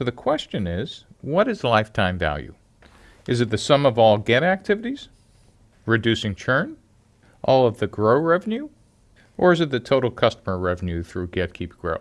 So the question is, what is lifetime value? Is it the sum of all get activities, reducing churn, all of the grow revenue, or is it the total customer revenue through get, keep, grow?